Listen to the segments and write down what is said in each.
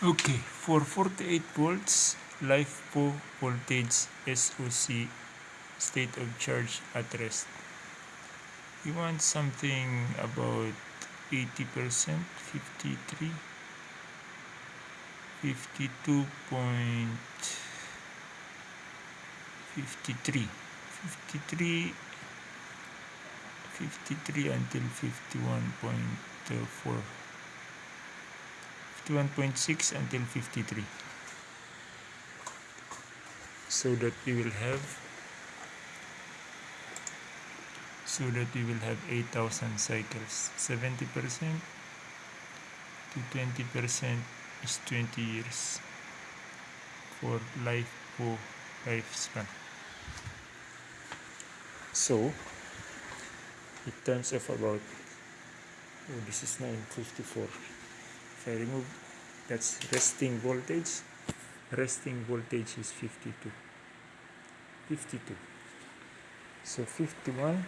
Okay, for 48 volts, LiFePO voltage SOC state of charge at rest. We want something about 80%, 53, 52 point 53, 53, 53 until 51.4. 51.6 until 53 so that we will have so that we will have 8000 cycles. 70 percent to 20 percent is 20 years for life for lifespan. So it turns off about oh this is 954 if I remove that's resting voltage. Resting voltage is 52 52 so 51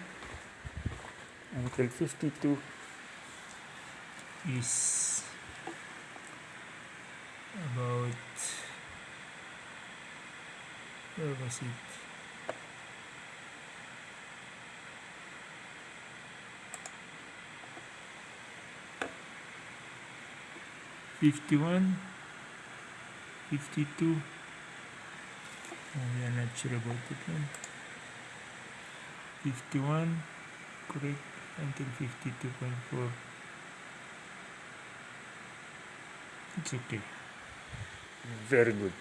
until 52 is about where was it 51 52 oh, we are not sure about that one. 51 correct until 52.4 it's okay. Very good